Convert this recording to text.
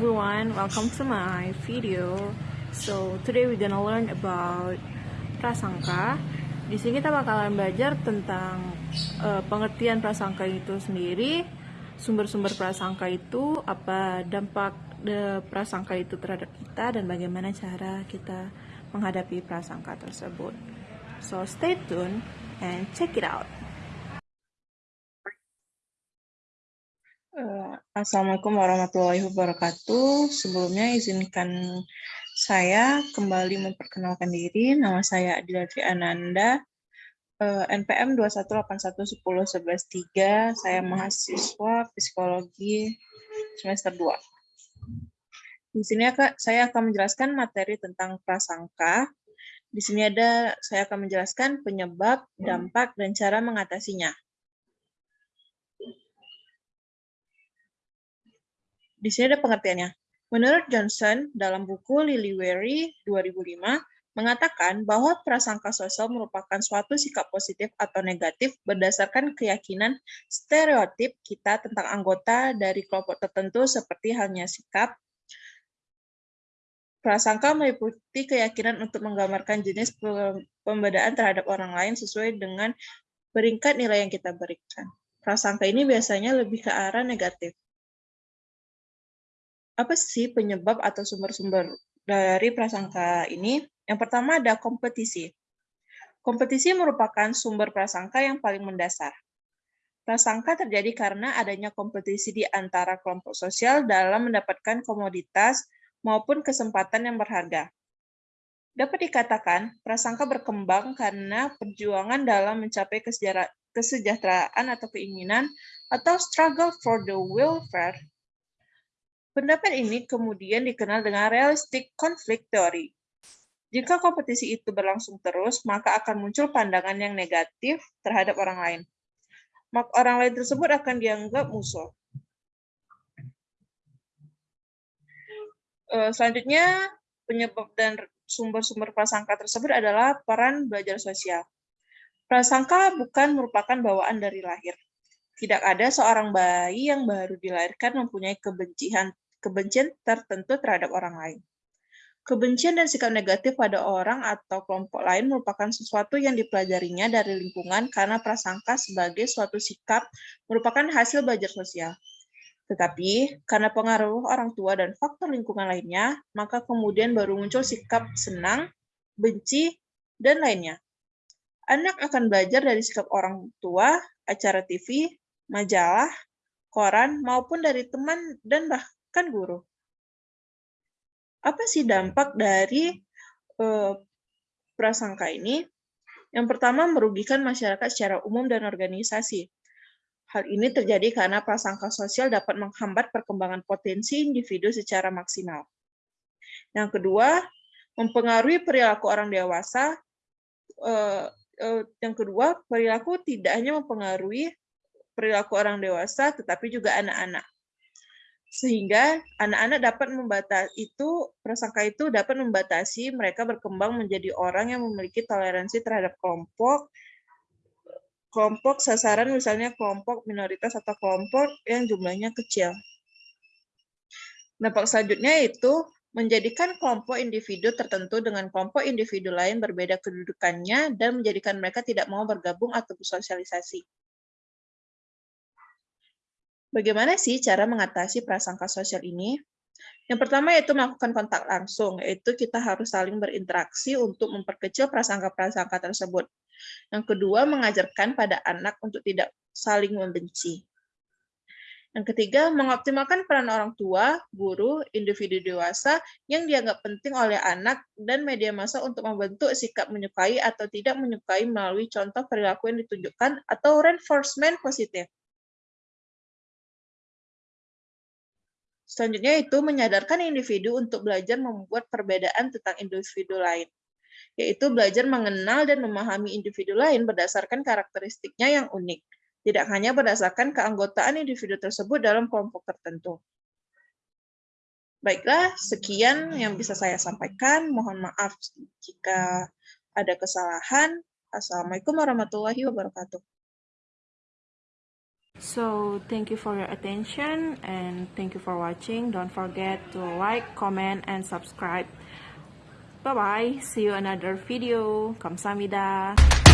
everyone, welcome to my video. So today we're gonna learn about prasangka. Di sini kita bakalan belajar tentang uh, pengertian prasangka itu sendiri, sumber-sumber prasangka itu, apa dampak de prasangka itu terhadap kita dan bagaimana cara kita menghadapi prasangka tersebut. So stay tuned and check it out. Uh, Assalamualaikum warahmatullahi wabarakatuh. Sebelumnya izinkan saya kembali memperkenalkan diri. Nama saya Adila Ananda, uh, NPM 218111113. Saya mahasiswa psikologi semester 2. Di sini saya akan menjelaskan materi tentang prasangka. Di sini ada saya akan menjelaskan penyebab, dampak, dan cara mengatasinya. Di sini ada pengertiannya. Menurut Johnson, dalam buku Lily 2005, mengatakan bahwa prasangka sosial merupakan suatu sikap positif atau negatif berdasarkan keyakinan stereotip kita tentang anggota dari kelompok tertentu seperti halnya sikap. Prasangka meliputi keyakinan untuk menggambarkan jenis pembedaan terhadap orang lain sesuai dengan peringkat nilai yang kita berikan. Prasangka ini biasanya lebih ke arah negatif apa sih penyebab atau sumber-sumber dari prasangka ini? Yang pertama ada kompetisi. Kompetisi merupakan sumber prasangka yang paling mendasar. Prasangka terjadi karena adanya kompetisi di antara kelompok sosial dalam mendapatkan komoditas maupun kesempatan yang berharga. Dapat dikatakan, prasangka berkembang karena perjuangan dalam mencapai kesejahteraan atau keinginan atau struggle for the welfare Pendapat ini kemudian dikenal dengan realistic conflict theory. Jika kompetisi itu berlangsung terus, maka akan muncul pandangan yang negatif terhadap orang lain. Maka orang lain tersebut akan dianggap musuh. Eh, selanjutnya, penyebab dan sumber-sumber prasangka tersebut adalah peran belajar sosial. Prasangka bukan merupakan bawaan dari lahir. Tidak ada seorang bayi yang baru dilahirkan mempunyai kebencian, kebencian tertentu terhadap orang lain. Kebencian dan sikap negatif pada orang atau kelompok lain merupakan sesuatu yang dipelajarinya dari lingkungan karena prasangka sebagai suatu sikap merupakan hasil belajar sosial. Tetapi, karena pengaruh orang tua dan faktor lingkungan lainnya, maka kemudian baru muncul sikap senang, benci, dan lainnya. Anak akan belajar dari sikap orang tua, acara TV, majalah, koran, maupun dari teman dan bahkan guru. Apa sih dampak dari uh, prasangka ini? Yang pertama, merugikan masyarakat secara umum dan organisasi. Hal ini terjadi karena prasangka sosial dapat menghambat perkembangan potensi individu secara maksimal. Yang kedua, mempengaruhi perilaku orang dewasa. Uh, uh, yang kedua, perilaku tidak hanya mempengaruhi perilaku orang dewasa, tetapi juga anak-anak. Sehingga anak-anak dapat membatasi itu, prasangka itu dapat membatasi mereka berkembang menjadi orang yang memiliki toleransi terhadap kelompok, kelompok sasaran misalnya kelompok minoritas atau kelompok yang jumlahnya kecil. Dampak selanjutnya itu menjadikan kelompok individu tertentu dengan kelompok individu lain berbeda kedudukannya dan menjadikan mereka tidak mau bergabung atau bersosialisasi. Bagaimana sih cara mengatasi prasangka sosial ini? Yang pertama yaitu melakukan kontak langsung, yaitu kita harus saling berinteraksi untuk memperkecil prasangka-prasangka tersebut. Yang kedua, mengajarkan pada anak untuk tidak saling membenci. Yang ketiga, mengoptimalkan peran orang tua, guru, individu dewasa yang dianggap penting oleh anak dan media massa untuk membentuk sikap menyukai atau tidak menyukai melalui contoh perilaku yang ditunjukkan atau reinforcement positif. Selanjutnya itu menyadarkan individu untuk belajar membuat perbedaan tentang individu lain, yaitu belajar mengenal dan memahami individu lain berdasarkan karakteristiknya yang unik, tidak hanya berdasarkan keanggotaan individu tersebut dalam kelompok tertentu. Baiklah, sekian yang bisa saya sampaikan. Mohon maaf jika ada kesalahan. Assalamualaikum warahmatullahi wabarakatuh. So, thank you for your attention and thank you for watching. Don't forget to like, comment, and subscribe. Bye bye. See you another video. Kamsahamnida.